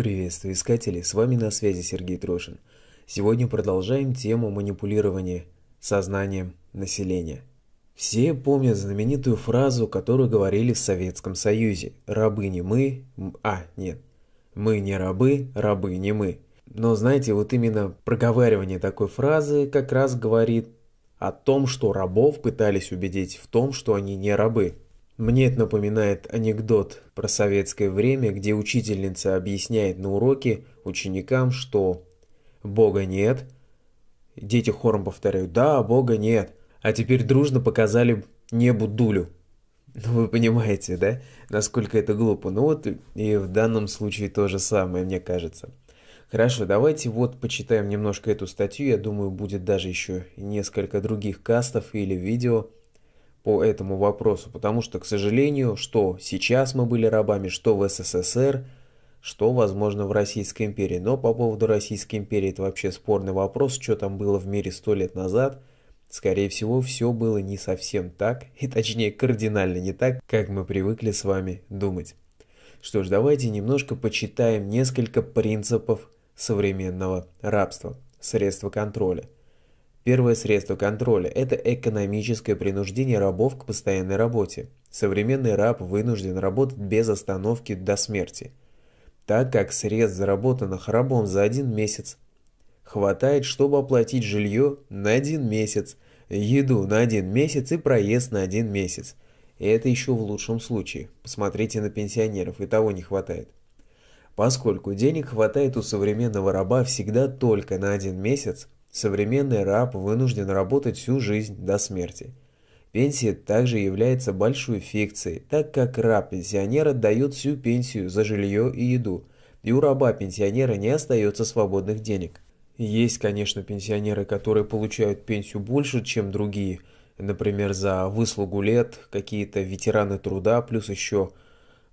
Приветствую искатели, с вами на связи Сергей Трошин. Сегодня продолжаем тему манипулирования сознанием населения. Все помнят знаменитую фразу, которую говорили в Советском Союзе. Рабы не мы, а, нет, мы не рабы, рабы не мы. Но знаете, вот именно проговаривание такой фразы как раз говорит о том, что рабов пытались убедить в том, что они не рабы. Мне это напоминает анекдот про советское время, где учительница объясняет на уроке ученикам, что Бога нет. Дети хором повторяют «Да, Бога нет». А теперь дружно показали небу дулю. Ну, вы понимаете, да, насколько это глупо. Ну вот и в данном случае то же самое, мне кажется. Хорошо, давайте вот почитаем немножко эту статью. Я думаю, будет даже еще несколько других кастов или видео по этому вопросу, потому что, к сожалению, что сейчас мы были рабами, что в СССР, что, возможно, в Российской империи. Но по поводу Российской империи это вообще спорный вопрос, что там было в мире сто лет назад. Скорее всего, все было не совсем так, и точнее кардинально не так, как мы привыкли с вами думать. Что ж, давайте немножко почитаем несколько принципов современного рабства, средства контроля – Первое средство контроля – это экономическое принуждение рабов к постоянной работе. Современный раб вынужден работать без остановки до смерти, так как средств, заработанных рабом за один месяц, хватает, чтобы оплатить жилье на один месяц, еду на один месяц и проезд на один месяц. И это еще в лучшем случае. Посмотрите на пенсионеров, и того не хватает. Поскольку денег хватает у современного раба всегда только на один месяц, Современный раб вынужден работать всю жизнь до смерти. Пенсия также является большой фикцией, так как раб-пенсионер отдает всю пенсию за жилье и еду, и у раба-пенсионера не остается свободных денег. Есть, конечно, пенсионеры, которые получают пенсию больше, чем другие, например, за выслугу лет, какие-то ветераны труда, плюс еще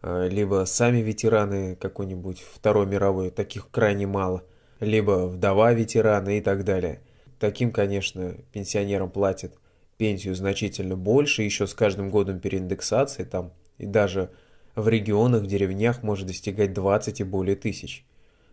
э, либо сами ветераны какой-нибудь Второй мировой, таких крайне мало – либо вдова ветерана и так далее. Таким, конечно, пенсионерам платят пенсию значительно больше, еще с каждым годом переиндексации там, и даже в регионах, в деревнях может достигать 20 и более тысяч.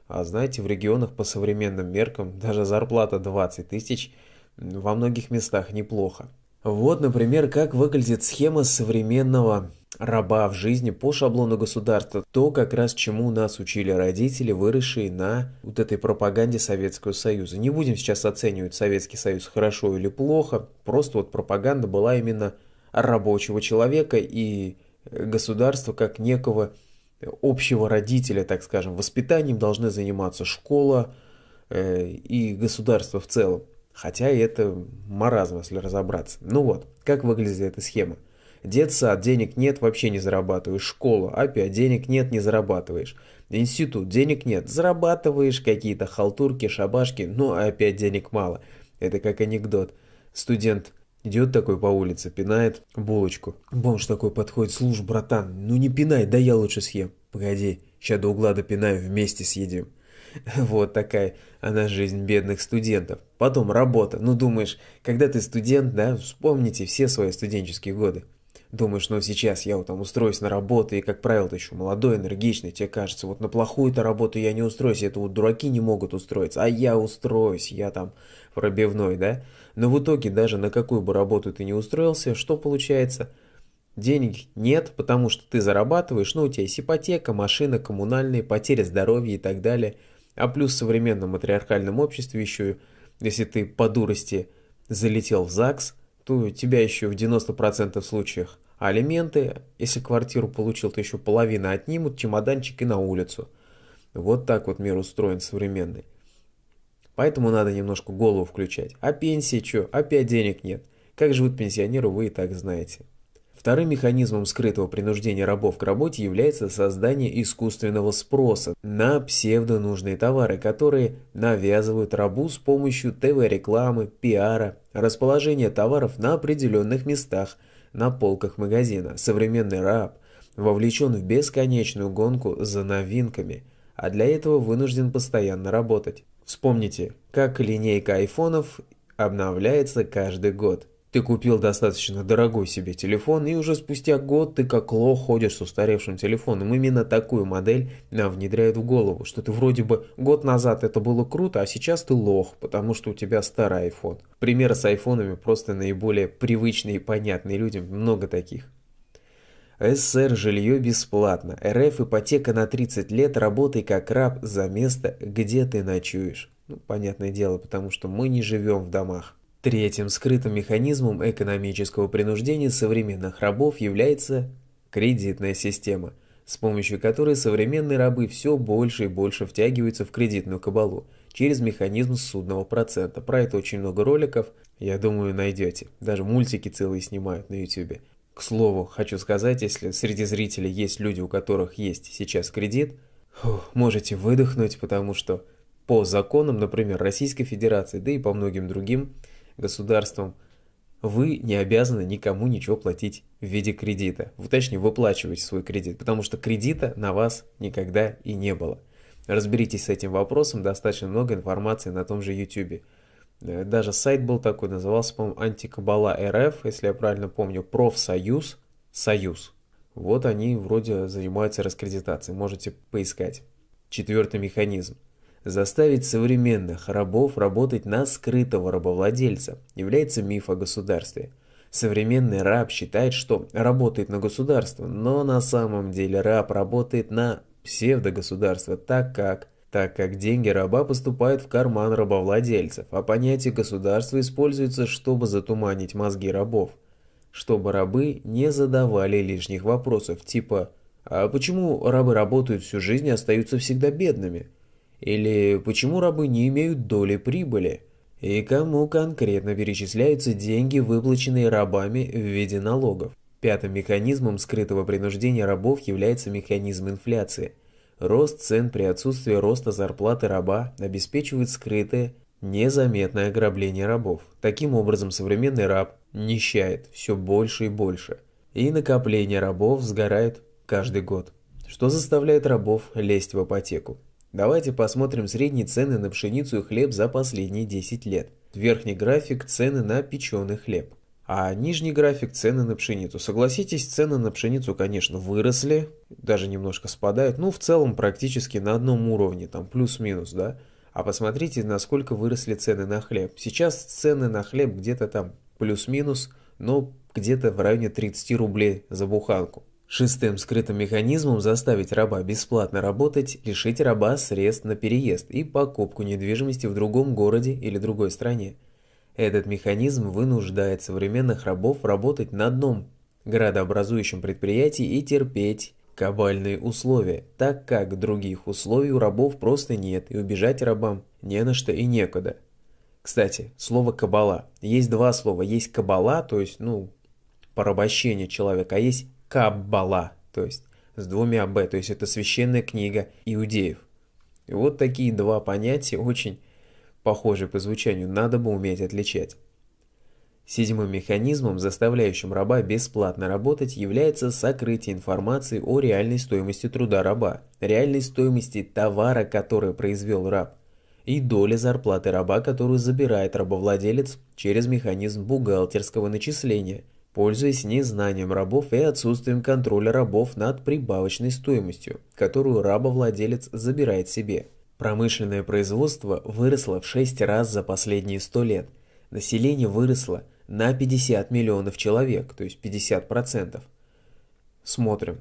А знаете, в регионах по современным меркам даже зарплата 20 тысяч во многих местах неплохо. Вот, например, как выглядит схема современного раба в жизни по шаблону государства, то как раз чему нас учили родители, выросшие на вот этой пропаганде Советского Союза. Не будем сейчас оценивать Советский Союз хорошо или плохо, просто вот пропаганда была именно рабочего человека и государства как некого общего родителя, так скажем. Воспитанием должны заниматься школа э, и государство в целом. Хотя это маразм, если разобраться. Ну вот, как выглядит эта схема. Детсад, денег нет, вообще не зарабатываешь. Школа, опять денег нет, не зарабатываешь. Институт, денег нет, зарабатываешь какие-то халтурки, шабашки, но опять денег мало. Это как анекдот. Студент идет такой по улице, пинает булочку. Бомж такой подходит, слушай, братан, ну не пинай, да я лучше съем. Погоди, сейчас до угла допинаю, вместе съедим. Вот такая она жизнь бедных студентов. Потом работа. Ну думаешь, когда ты студент, да, вспомните все свои студенческие годы. Думаешь, ну сейчас я вот там устроюсь на работу, и, как правило, ты еще молодой, энергичный, тебе кажется, вот на плохую-то работу я не устроюсь, это вот дураки не могут устроиться, а я устроюсь, я там пробивной, да? Но в итоге даже на какую бы работу ты не устроился, что получается? Денег нет, потому что ты зарабатываешь, ну у тебя есть ипотека, машина, коммунальные, потеря здоровья и так далее. А плюс в современном матриархальном обществе еще, если ты по дурости залетел в ЗАГС, то тебя еще в 90% случаях а алименты, если квартиру получил, то еще половина отнимут, чемоданчик и на улицу. Вот так вот мир устроен современный. Поэтому надо немножко голову включать. А пенсии что? Опять денег нет. Как живут пенсионеры, вы и так знаете. Вторым механизмом скрытого принуждения рабов к работе является создание искусственного спроса на псевдонужные товары, которые навязывают рабу с помощью ТВ-рекламы, пиара, расположения товаров на определенных местах – на полках магазина. Современный раб вовлечен в бесконечную гонку за новинками, а для этого вынужден постоянно работать. Вспомните, как линейка айфонов обновляется каждый год. Ты купил достаточно дорогой себе телефон, и уже спустя год ты как лох ходишь с устаревшим телефоном. Именно такую модель нам внедряют в голову, что ты вроде бы год назад это было круто, а сейчас ты лох, потому что у тебя старый iPhone. Примеры с айфонами просто наиболее привычные и понятные людям, много таких. СССР жилье бесплатно, РФ ипотека на 30 лет, работай как раб за место, где ты ночуешь. Ну, понятное дело, потому что мы не живем в домах. Третьим скрытым механизмом экономического принуждения современных рабов является кредитная система, с помощью которой современные рабы все больше и больше втягиваются в кредитную кабалу через механизм судного процента. Про это очень много роликов, я думаю, найдете. Даже мультики целые снимают на YouTube. К слову, хочу сказать, если среди зрителей есть люди, у которых есть сейчас кредит, можете выдохнуть, потому что по законам, например, Российской Федерации, да и по многим другим, государством, вы не обязаны никому ничего платить в виде кредита. Вы, точнее, выплачиваете свой кредит, потому что кредита на вас никогда и не было. Разберитесь с этим вопросом, достаточно много информации на том же YouTube. Э, даже сайт был такой, назывался, по-моему, Антикабала РФ, если я правильно помню, профсоюз, союз. Вот они вроде занимаются раскредитацией, можете поискать. Четвертый механизм. Заставить современных рабов работать на скрытого рабовладельца является миф о государстве. Современный раб считает, что работает на государство, но на самом деле раб работает на псевдогосударство, так как так как деньги раба поступают в карман рабовладельцев, а понятие государства используется, чтобы затуманить мозги рабов, чтобы рабы не задавали лишних вопросов, типа «А почему рабы работают всю жизнь и остаются всегда бедными?» Или почему рабы не имеют доли прибыли? И кому конкретно перечисляются деньги, выплаченные рабами в виде налогов? Пятым механизмом скрытого принуждения рабов является механизм инфляции. Рост цен при отсутствии роста зарплаты раба обеспечивает скрытое, незаметное ограбление рабов. Таким образом, современный раб нищает все больше и больше. И накопление рабов сгорает каждый год, что заставляет рабов лезть в ипотеку. Давайте посмотрим средние цены на пшеницу и хлеб за последние 10 лет. Верхний график – цены на печеный хлеб. А нижний график – цены на пшеницу. Согласитесь, цены на пшеницу, конечно, выросли, даже немножко спадают, ну, в целом практически на одном уровне, там плюс-минус, да. А посмотрите, насколько выросли цены на хлеб. Сейчас цены на хлеб где-то там плюс-минус, но где-то в районе 30 рублей за буханку. Шестым скрытым механизмом заставить раба бесплатно работать – лишить раба средств на переезд и покупку недвижимости в другом городе или другой стране. Этот механизм вынуждает современных рабов работать на одном градообразующем предприятии и терпеть кабальные условия, так как других условий у рабов просто нет и убежать рабам не на что и некуда. Кстати, слово «кабала». Есть два слова. Есть «кабала», то есть, ну, порабощение человека, а есть Каббала, то есть с двумя «б», то есть это священная книга иудеев. И вот такие два понятия очень похожи по звучанию, надо бы уметь отличать. Седьмым механизмом, заставляющим раба бесплатно работать, является сокрытие информации о реальной стоимости труда раба, реальной стоимости товара, который произвел раб, и доли зарплаты раба, которую забирает рабовладелец через механизм бухгалтерского начисления – пользуясь незнанием рабов и отсутствием контроля рабов над прибавочной стоимостью, которую рабовладелец забирает себе. Промышленное производство выросло в 6 раз за последние 100 лет. Население выросло на 50 миллионов человек, то есть 50%. Смотрим.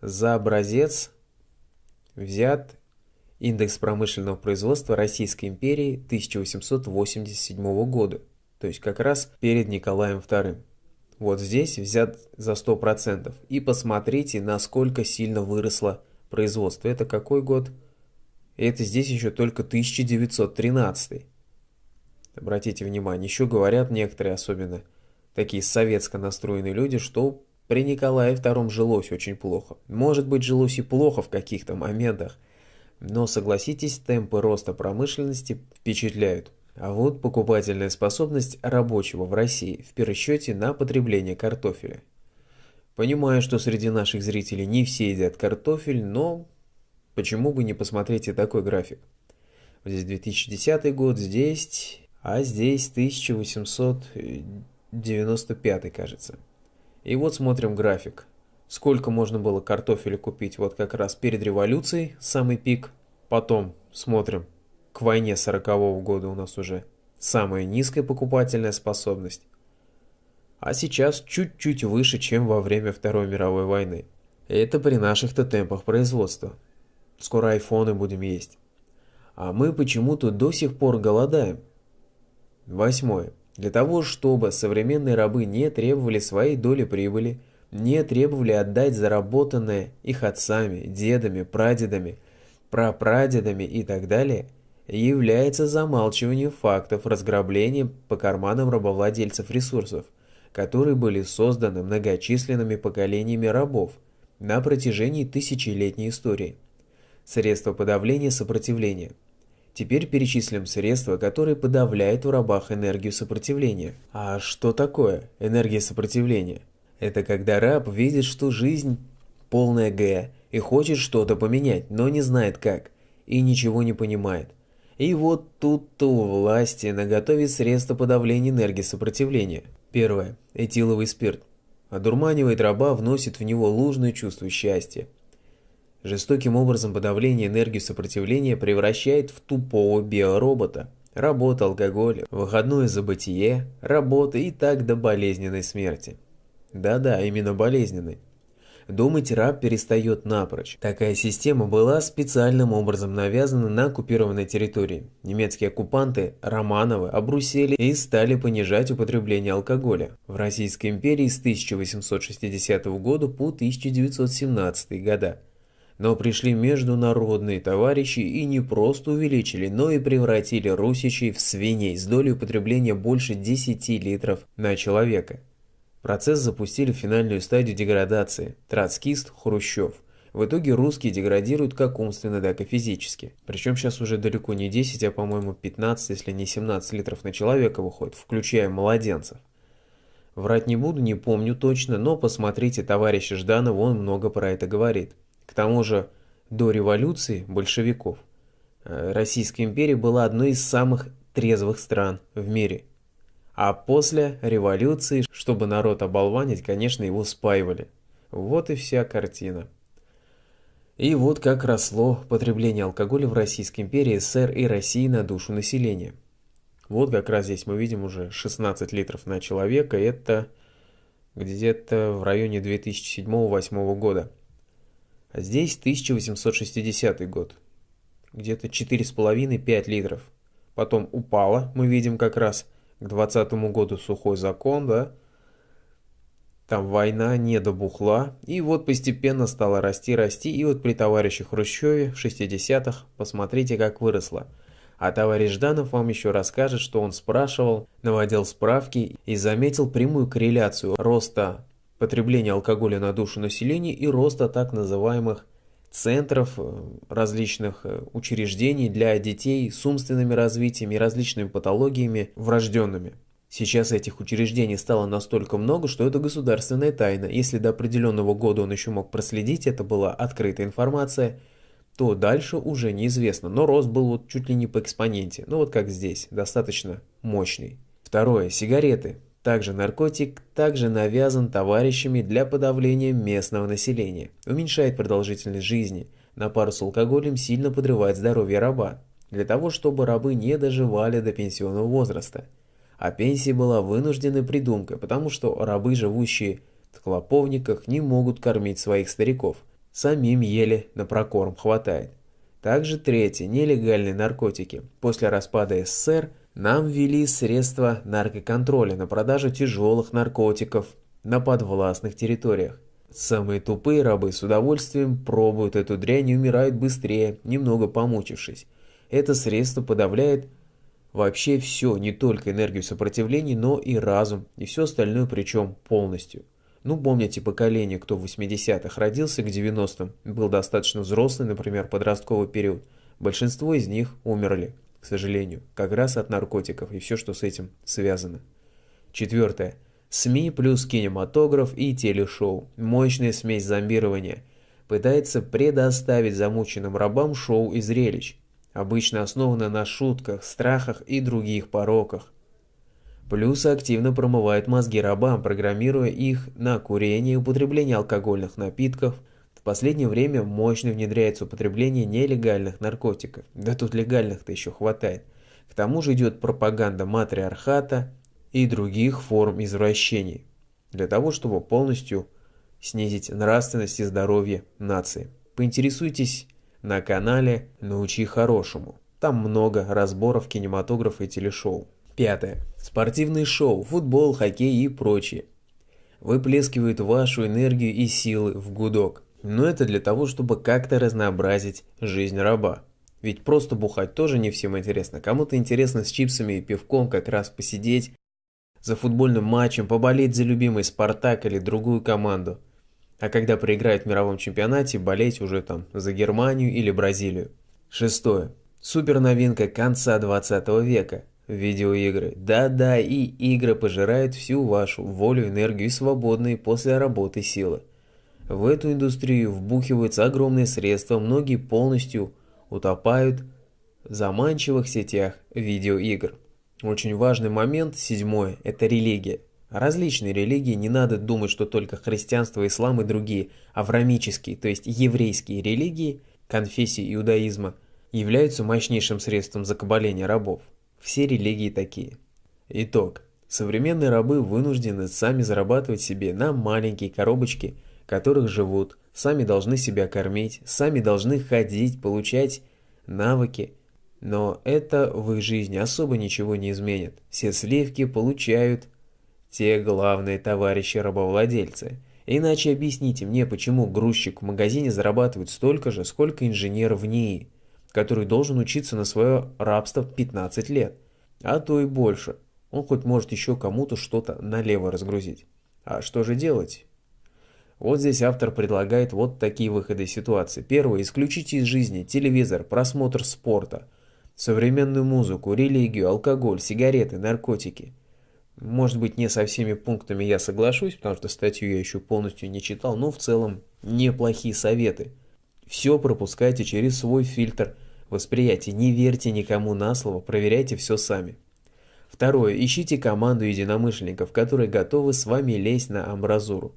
За образец взят индекс промышленного производства Российской империи 1887 года, то есть как раз перед Николаем II вот здесь взят за 100%. И посмотрите, насколько сильно выросло производство. Это какой год? Это здесь еще только 1913. Обратите внимание, еще говорят некоторые, особенно такие советско настроенные люди, что при Николае II жилось очень плохо. Может быть, жилось и плохо в каких-то моментах, но согласитесь, темпы роста промышленности впечатляют. А вот покупательная способность рабочего в России в пересчете на потребление картофеля. Понимаю, что среди наших зрителей не все едят картофель, но почему бы не посмотреть и такой график. Здесь 2010 год, здесь, а здесь 1800, 95 кажется. И вот смотрим график. Сколько можно было картофеля купить вот как раз перед революцией, самый пик. Потом смотрим, к войне 40 -го года у нас уже самая низкая покупательная способность. А сейчас чуть-чуть выше, чем во время Второй мировой войны. Это при наших-то темпах производства. Скоро айфоны будем есть. А мы почему-то до сих пор голодаем. Восьмое. Для того, чтобы современные рабы не требовали своей доли прибыли, не требовали отдать заработанное их отцами, дедами, прадедами, прапрадедами и так далее, является замалчиванием фактов разграбления по карманам рабовладельцев ресурсов, которые были созданы многочисленными поколениями рабов на протяжении тысячелетней истории. Средства подавления сопротивления. Теперь перечислим средства, которые подавляют в рабах энергию сопротивления. А что такое энергия сопротивления? Это когда раб видит, что жизнь полная Г и хочет что-то поменять, но не знает как, и ничего не понимает. И вот тут-то у власти наготове средства подавления энергии сопротивления. Первое. Этиловый спирт. Одурманивает раба, вносит в него ложное чувство счастья. Жестоким образом подавление энергии сопротивления превращает в тупого биоробота. Работа, алкоголь, выходное забытие, работа и так до болезненной смерти. Да-да, именно болезненной. Думать раб перестает напрочь. Такая система была специальным образом навязана на оккупированной территории. Немецкие оккупанты Романовы обрусели и стали понижать употребление алкоголя. В Российской империи с 1860 года по 1917 года но пришли международные товарищи и не просто увеличили, но и превратили русичей в свиней с долей употребления больше 10 литров на человека. Процесс запустили в финальную стадию деградации – троцкист Хрущев. В итоге русские деградируют как умственно, так и физически. Причем сейчас уже далеко не 10, а по-моему 15, если не 17 литров на человека выходит, включая младенцев. Врать не буду, не помню точно, но посмотрите товарища Жданова, он много про это говорит. К тому же до революции большевиков э, Российская империя была одной из самых трезвых стран в мире. А после революции, чтобы народ оболванить, конечно, его спаивали. Вот и вся картина. И вот как росло потребление алкоголя в Российской империи, СССР и России на душу населения. Вот как раз здесь мы видим уже 16 литров на человека, это где-то в районе 2007-2008 года. А здесь 1860 год. Где-то 4,5-5 литров. Потом упало, мы видим как раз к 20 году сухой закон, да. Там война не добухла. И вот постепенно стала расти, расти. И вот при товарище Хрущеве в 60-х посмотрите, как выросло. А товарищ Жданов вам еще расскажет, что он спрашивал, наводил справки и заметил прямую корреляцию роста потребления алкоголя на душу населения и роста так называемых центров, э, различных э, учреждений для детей с умственными развитиями и различными патологиями врожденными. Сейчас этих учреждений стало настолько много, что это государственная тайна. Если до определенного года он еще мог проследить, это была открытая информация, то дальше уже неизвестно. Но рост был вот чуть ли не по экспоненте. Ну вот как здесь, достаточно мощный. Второе. Сигареты. Также наркотик также навязан товарищами для подавления местного населения, уменьшает продолжительность жизни, на пару с алкоголем сильно подрывает здоровье раба, для того, чтобы рабы не доживали до пенсионного возраста. А пенсия была вынужденной придумкой, потому что рабы, живущие в клоповниках, не могут кормить своих стариков. Самим еле на прокорм хватает. Также третье – нелегальные наркотики. После распада СССР – нам ввели средства наркоконтроля на продажу тяжелых наркотиков на подвластных территориях. Самые тупые рабы с удовольствием пробуют эту дрянь и умирают быстрее, немного помучившись. Это средство подавляет вообще все, не только энергию сопротивления, но и разум, и все остальное причем полностью. Ну, помните поколение, кто в 80-х родился к 90-м, был достаточно взрослый, например, подростковый период. Большинство из них умерли к сожалению, как раз от наркотиков и все, что с этим связано. Четвертое. СМИ плюс кинематограф и телешоу. Мощная смесь зомбирования. Пытается предоставить замученным рабам шоу и зрелищ, обычно основано на шутках, страхах и других пороках. Плюс активно промывает мозги рабам, программируя их на курение употребление алкогольных напитков. Последнее время мощно внедряется употребление нелегальных наркотиков. Да тут легальных-то еще хватает. К тому же идет пропаганда матриархата и других форм извращений. Для того, чтобы полностью снизить нравственность и здоровье нации. Поинтересуйтесь на канале «Научи хорошему». Там много разборов кинематографа и телешоу. Пятое. Спортивные шоу, футбол, хоккей и прочее. Выплескивают вашу энергию и силы в гудок. Но это для того, чтобы как-то разнообразить жизнь раба. Ведь просто бухать тоже не всем интересно. Кому-то интересно с чипсами и пивком как раз посидеть за футбольным матчем, поболеть за любимый «Спартак» или другую команду. А когда проиграют в мировом чемпионате, болеть уже там за Германию или Бразилию. Шестое. Супер новинка конца 20 века. Видеоигры. Да-да, и игры пожирают всю вашу волю, энергию и свободные после работы силы. В эту индустрию вбухиваются огромные средства, многие полностью утопают в заманчивых сетях видеоигр. Очень важный момент, седьмое, это религия. Различные религии, не надо думать, что только христианство, ислам и другие аврамические, то есть еврейские религии, конфессии иудаизма, являются мощнейшим средством закабаления рабов. Все религии такие. Итог. Современные рабы вынуждены сами зарабатывать себе на маленькие коробочки, которых живут, сами должны себя кормить, сами должны ходить, получать навыки. Но это в их жизни особо ничего не изменит. Все сливки получают те главные товарищи рабовладельцы. Иначе объясните мне, почему грузчик в магазине зарабатывает столько же, сколько инженер в НИИ который должен учиться на свое рабство 15 лет, а то и больше. Он хоть может еще кому-то что-то налево разгрузить. А что же делать? Вот здесь автор предлагает вот такие выходы ситуации. Первое. Исключите из жизни телевизор, просмотр спорта, современную музыку, религию, алкоголь, сигареты, наркотики. Может быть, не со всеми пунктами я соглашусь, потому что статью я еще полностью не читал, но в целом неплохие советы. Все пропускайте через свой фильтр – восприятии. Не верьте никому на слово, проверяйте все сами. Второе. Ищите команду единомышленников, которые готовы с вами лезть на амбразуру.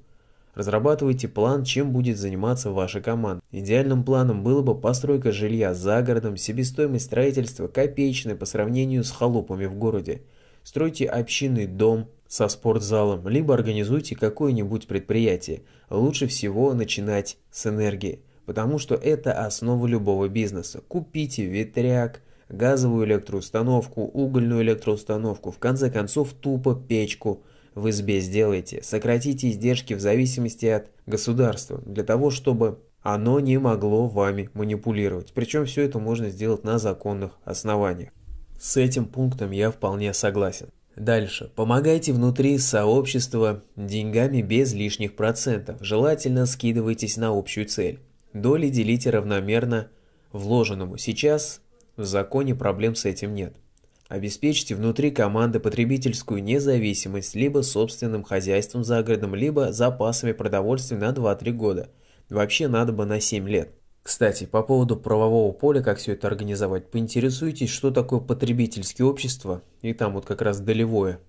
Разрабатывайте план, чем будет заниматься ваша команда. Идеальным планом было бы постройка жилья за городом, себестоимость строительства копеечная по сравнению с халупами в городе. Стройте общинный дом со спортзалом, либо организуйте какое-нибудь предприятие. Лучше всего начинать с энергии потому что это основа любого бизнеса. Купите ветряк, газовую электроустановку, угольную электроустановку, в конце концов тупо печку в избе сделайте. Сократите издержки в зависимости от государства, для того, чтобы оно не могло вами манипулировать. Причем все это можно сделать на законных основаниях. С этим пунктом я вполне согласен. Дальше. Помогайте внутри сообщества деньгами без лишних процентов. Желательно скидывайтесь на общую цель. Доли делите равномерно вложенному. Сейчас в законе проблем с этим нет. Обеспечьте внутри команды потребительскую независимость либо собственным хозяйством за городом, либо запасами продовольствия на 2-3 года. Вообще надо бы на 7 лет. Кстати, по поводу правового поля, как все это организовать, поинтересуйтесь, что такое потребительское общество, и там вот как раз долевое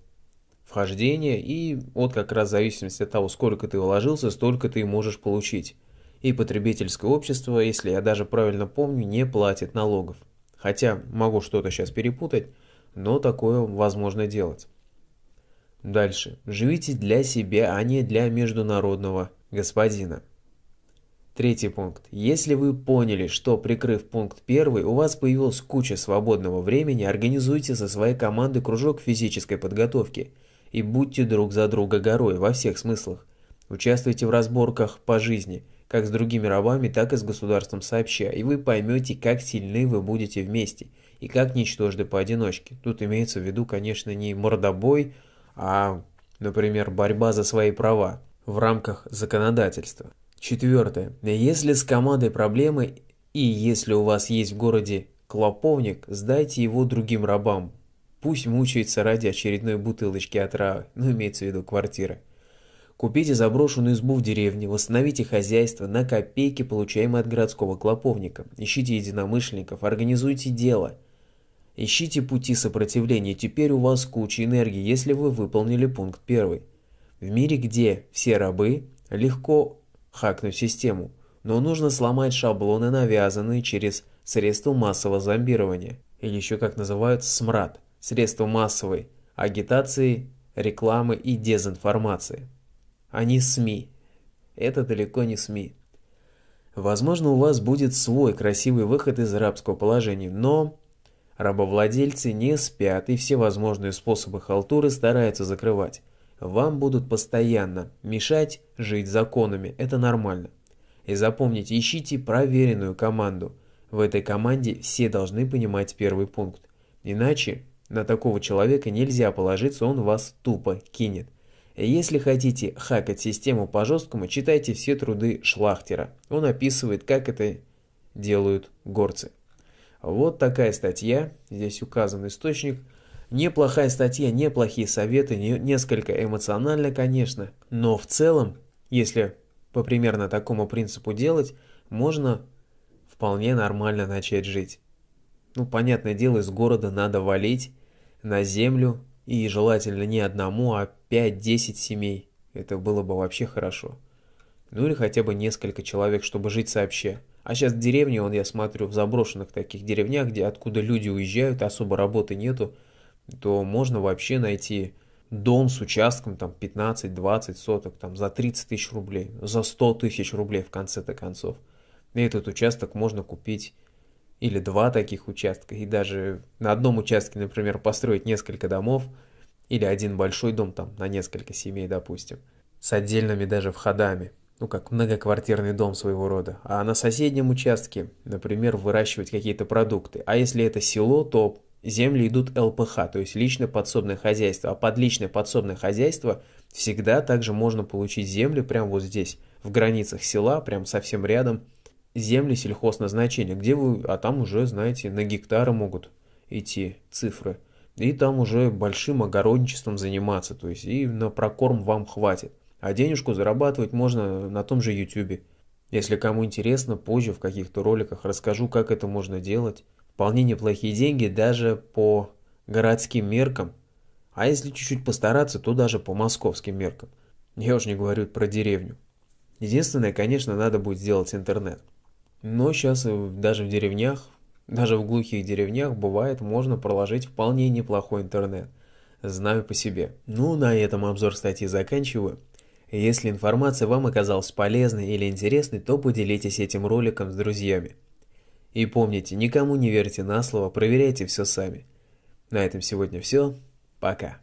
вхождение, и вот как раз в зависимости от того, сколько ты вложился, столько ты можешь получить и потребительское общество, если я даже правильно помню, не платит налогов. Хотя могу что-то сейчас перепутать, но такое возможно делать. Дальше. Живите для себя, а не для международного господина. Третий пункт. Если вы поняли, что прикрыв пункт первый, у вас появилась куча свободного времени, организуйте со своей командой кружок физической подготовки и будьте друг за друга горой во всех смыслах. Участвуйте в разборках по жизни, как с другими рабами, так и с государством сообща, и вы поймете, как сильны вы будете вместе, и как ничтожны поодиночке. Тут имеется в виду, конечно, не мордобой, а, например, борьба за свои права в рамках законодательства. Четвертое. Если с командой проблемы, и если у вас есть в городе клоповник, сдайте его другим рабам. Пусть мучается ради очередной бутылочки отравы, ну имеется в виду квартиры. Купите заброшенную избу в деревне, восстановите хозяйство на копейки, получаемые от городского клоповника. Ищите единомышленников, организуйте дело. Ищите пути сопротивления, теперь у вас куча энергии, если вы выполнили пункт первый. В мире, где все рабы, легко хакнуть систему, но нужно сломать шаблоны, навязанные через средства массового зомбирования, или еще как называют СМРАД, средства массовой агитации, рекламы и дезинформации. Они СМИ. Это далеко не СМИ. Возможно, у вас будет свой красивый выход из рабского положения, но рабовладельцы не спят и все возможные способы халтуры стараются закрывать. Вам будут постоянно мешать жить законами, это нормально. И запомните, ищите проверенную команду. В этой команде все должны понимать первый пункт. Иначе на такого человека нельзя положиться, он вас тупо кинет. Если хотите хакать систему по-жесткому, читайте все труды Шлахтера. Он описывает, как это делают горцы. Вот такая статья, здесь указан источник. Неплохая статья, неплохие советы, не, несколько эмоционально, конечно, но в целом, если по примерно такому принципу делать, можно вполне нормально начать жить. Ну, понятное дело, из города надо валить на землю, и желательно не одному, а 5-10 семей. Это было бы вообще хорошо. Ну или хотя бы несколько человек, чтобы жить сообща. А сейчас в деревне, он я смотрю, в заброшенных таких деревнях, где откуда люди уезжают, особо работы нету, то можно вообще найти дом с участком там 15-20 соток там за 30 тысяч рублей, за 100 тысяч рублей в конце-то концов. И этот участок можно купить или два таких участка, и даже на одном участке, например, построить несколько домов, или один большой дом там на несколько семей, допустим, с отдельными даже входами, ну как многоквартирный дом своего рода, а на соседнем участке, например, выращивать какие-то продукты. А если это село, то земли идут ЛПХ, то есть личное подсобное хозяйство, а под личное подсобное хозяйство всегда также можно получить землю прямо вот здесь, в границах села, прям совсем рядом, земли сельхозназначения, где вы, а там уже, знаете, на гектары могут идти цифры. И там уже большим огородничеством заниматься, то есть и на прокорм вам хватит. А денежку зарабатывать можно на том же YouTube. Если кому интересно, позже в каких-то роликах расскажу, как это можно делать. Вполне неплохие деньги даже по городским меркам. А если чуть-чуть постараться, то даже по московским меркам. Я уж не говорю про деревню. Единственное, конечно, надо будет сделать интернет. Но сейчас даже в деревнях, даже в глухих деревнях бывает можно проложить вполне неплохой интернет. Знаю по себе. Ну, на этом обзор статьи заканчиваю. Если информация вам оказалась полезной или интересной, то поделитесь этим роликом с друзьями. И помните, никому не верьте на слово, проверяйте все сами. На этом сегодня все. Пока.